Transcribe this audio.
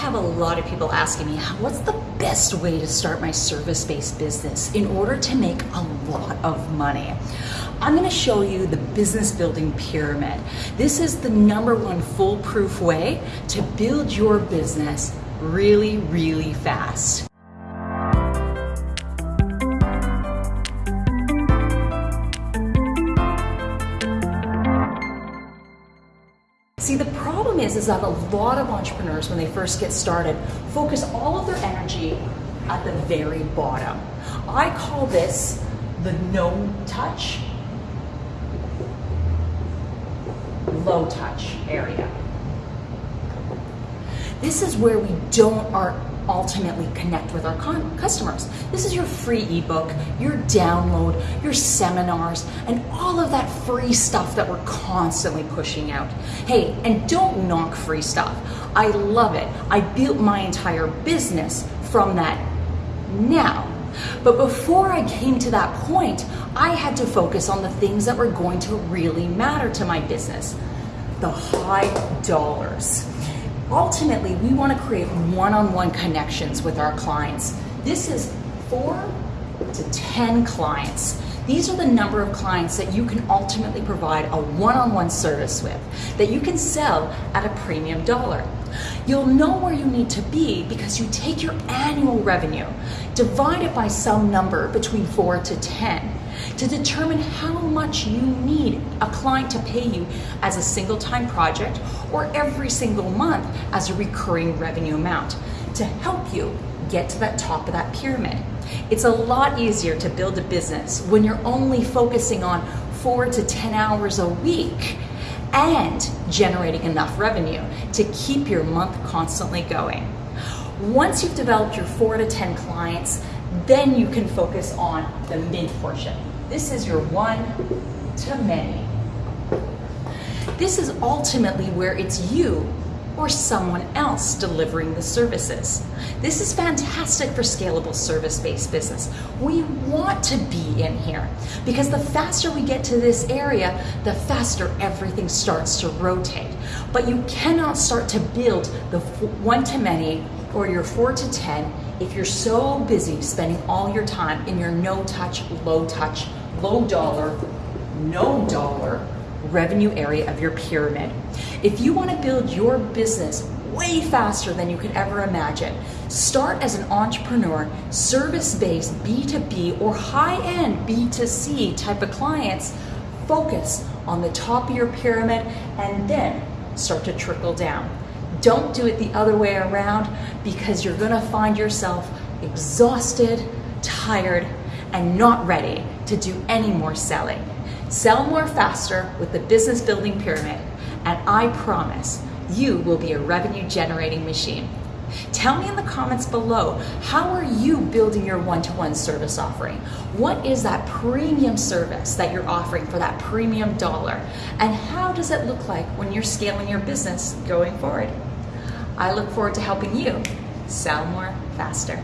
have a lot of people asking me, what's the best way to start my service-based business in order to make a lot of money? I'm gonna show you the business building pyramid. This is the number one foolproof way to build your business really, really fast. A lot of entrepreneurs, when they first get started, focus all of their energy at the very bottom. I call this the no touch, low touch area. This is where we don't are ultimately connect with our customers. This is your free ebook, your download, your seminars, and all of that free stuff that we're constantly pushing out. Hey, and don't knock free stuff. I love it. I built my entire business from that now. But before I came to that point, I had to focus on the things that were going to really matter to my business. The high dollars. Ultimately, we want to create one-on-one connections with our clients. This is four to 10 clients. These are the number of clients that you can ultimately provide a one-on-one service with, that you can sell at a premium dollar. You'll know where you need to be because you take your annual revenue, divide it by some number between four to 10, to determine how much you need a client to pay you as a single time project or every single month as a recurring revenue amount to help you get to that top of that pyramid. It's a lot easier to build a business when you're only focusing on four to 10 hours a week and generating enough revenue to keep your month constantly going. Once you've developed your four to 10 clients, then you can focus on the mid portion. This is your one to many. This is ultimately where it's you or someone else delivering the services. This is fantastic for scalable service-based business. We want to be in here because the faster we get to this area, the faster everything starts to rotate. But you cannot start to build the one-to-many or your four to 10 if you're so busy spending all your time in your no touch, low touch, revenue area of your pyramid. If you want to build your business way faster than you could ever imagine, start as an entrepreneur, service-based B2B or high-end B2C type of clients, focus on the top of your pyramid and then start to trickle down. Don't do it the other way around because you're gonna find yourself exhausted, tired, and not ready to do any more selling. Sell more faster with the business building pyramid, and I promise you will be a revenue generating machine. Tell me in the comments below, how are you building your one-to-one -one service offering? What is that premium service that you're offering for that premium dollar? And how does it look like when you're scaling your business going forward? I look forward to helping you sell more faster.